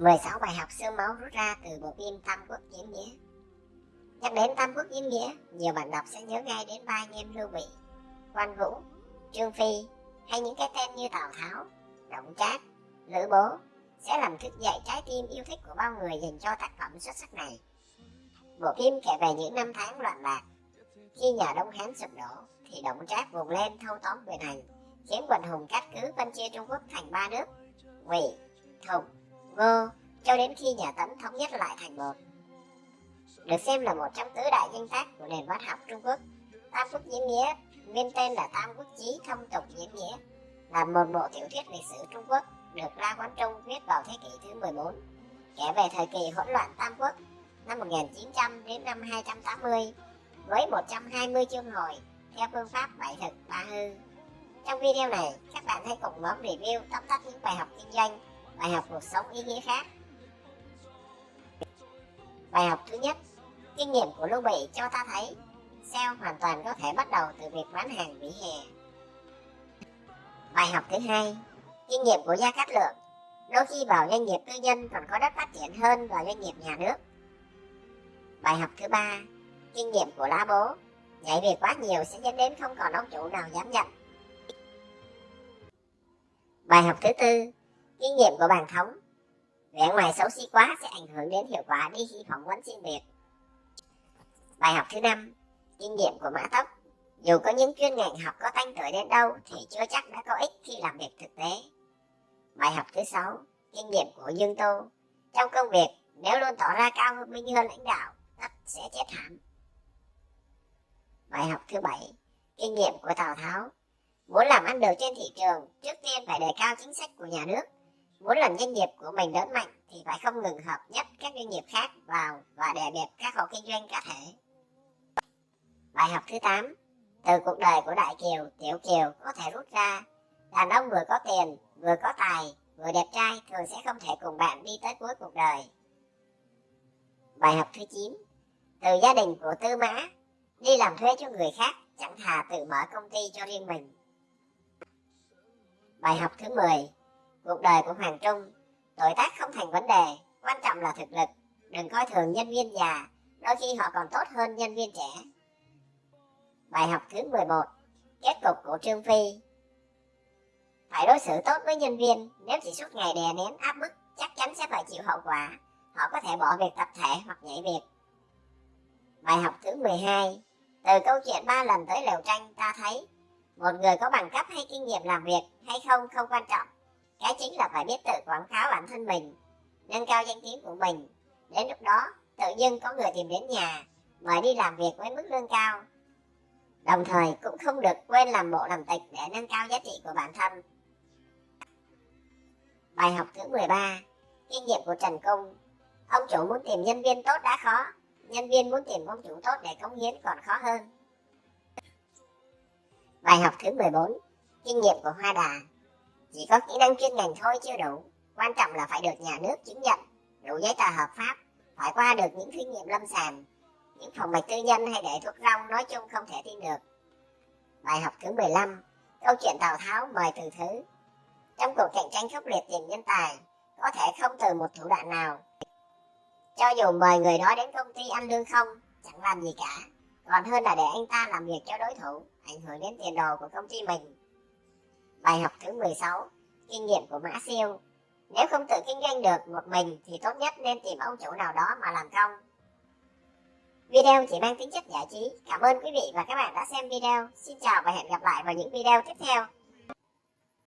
16 bài học xương máu rút ra từ bộ phim Tam Quốc Diễn Nghĩa Nhắc đến Tam Quốc Diễn Nghĩa, nhiều bạn đọc sẽ nhớ ngay đến ba anh em Lưu Bị, Quan Vũ, Trương Phi hay những cái tên như Tào Tháo, Động Trác, Lữ Bố sẽ làm thức dậy trái tim yêu thích của bao người dành cho tác phẩm xuất sắc này. Bộ phim kể về những năm tháng loạn lạc. Khi nhà Đông Hán sụp đổ, thì Động Trác vùng lên thâu tóm quyền hành, khiến quần hùng cát cứ phân chia Trung Quốc thành ba nước, Ngụy, Thục, Ngô, cho đến khi nhà Tấn thống nhất lại thành một. Được xem là một trong tứ đại danh tác của nền văn học Trung Quốc, Tam Quốc Diễn Nghĩa, nguyên tên là Tam Quốc Chí Thông Tục Diễn Nghĩa, là một bộ tiểu thuyết lịch sử Trung Quốc được La Quán Trung viết vào thế kỷ thứ 14, kể về thời kỳ hỗn loạn Tam Quốc năm 1900 đến năm 280 với 120 chương hồi theo phương pháp bảy thực ba hư. Trong video này, các bạn hãy cùng nhóm review tóm tắt những bài học kinh doanh, bài học cuộc sống ý nghĩa khác. Bài học thứ nhất, kinh nghiệm của Lưu Bị cho ta thấy sale hoàn toàn có thể bắt đầu từ việc bán hàng vỉa hè. Bài học thứ hai, kinh nghiệm của Gia Cát Lượng đôi khi vào doanh nghiệp tư nhân còn có đất phát triển hơn vào doanh nghiệp nhà nước. Bài học thứ ba, kinh nghiệm của lá bố nhảy việc quá nhiều sẽ dẫn đến không còn ông chủ nào dám nhận. Bài học thứ tư, kinh nghiệm của bàn thống vẻ ngoài xấu xí quá sẽ ảnh hưởng đến hiệu quả đi khi phỏng vấn xin việc. Bài học thứ năm, kinh nghiệm của mã tóc dù có những chuyên ngành học có tanh tuổi đến đâu thì chưa chắc đã có ích khi làm việc thực tế. Bài học thứ sáu, kinh nghiệm của Dương Tô. Trong công việc, nếu luôn tỏ ra cao hơn minh hơn lãnh đạo, tất sẽ chết thảm. Bài học thứ bảy, kinh nghiệm của Tào Tháo. Muốn làm ăn được trên thị trường, trước tiên phải đề cao chính sách của nhà nước. Muốn làm doanh nghiệp của mình lớn mạnh thì phải không ngừng hợp nhất các doanh nghiệp khác vào và đè bẹp các hộ kinh doanh cá thể. Bài học thứ 8, từ cuộc đời của Đại Kiều, Tiểu Kiều có thể rút ra đàn ông vừa có tiền, vừa có tài, vừa đẹp trai thường sẽ không thể cùng bạn đi tới cuối cuộc đời. Bài học thứ 9 Từ gia đình của Tư Mã Đi làm thuê cho người khác chẳng thà tự mở công ty cho riêng mình. Bài học thứ 10 Cuộc đời của Hoàng Trung Tuổi tác không thành vấn đề, quan trọng là thực lực. Đừng coi thường nhân viên già, đôi khi họ còn tốt hơn nhân viên trẻ. Bài học thứ 11 Kết cục của Trương Phi Phải đối xử tốt với nhân viên Nếu chỉ suốt ngày đè nén áp bức Chắc chắn sẽ phải chịu hậu quả Họ có thể bỏ việc tập thể hoặc nhảy việc Bài học thứ 12 Từ câu chuyện ba lần tới lều tranh ta thấy Một người có bằng cấp hay kinh nghiệm làm việc hay không không quan trọng cái chính là phải biết tự quảng cáo bản thân mình, Nâng cao danh tiếng của mình. Đến lúc đó, tự dưng có người tìm đến nhà, Mời đi làm việc với mức lương cao. Đồng thời cũng không được quên làm bộ làm tịch để nâng cao giá trị của bản thân. Bài học thứ 13 Kinh nghiệm của Trần Cung Ông chủ muốn tìm nhân viên tốt đã khó, Nhân viên muốn tìm ông chủ tốt để cống hiến còn khó hơn. Bài học thứ 14 Kinh nghiệm của Hoa Đà. Chỉ có kỹ năng chuyên ngành thôi chưa đủ Quan trọng là phải được nhà nước chứng nhận Đủ giấy tờ hợp pháp Phải qua được những thí nghiệm lâm sàng những phòng mạch tư nhân hay để thuốc rong nói chung không thể tin được. Bài học thứ 15 Câu chuyện Tào Tháo mời từ thứ Trong cuộc cạnh tranh khốc liệt tìm nhân tài có thể không từ một thủ đoạn nào. Cho dù mời người đó đến công ty ăn lương không, chẳng làm gì cả. Còn hơn là để anh ta làm việc cho đối thủ, ảnh hưởng đến tiền đồ của công ty mình. Bài học thứ 16 Kinh nghiệm của Mã Siêu Nếu không tự kinh doanh được một mình thì tốt nhất nên tìm ông chủ nào đó mà làm công Video chỉ mang tính chất giải trí. Cảm ơn quý vị và các bạn đã xem video. Xin chào và hẹn gặp lại vào những video tiếp theo.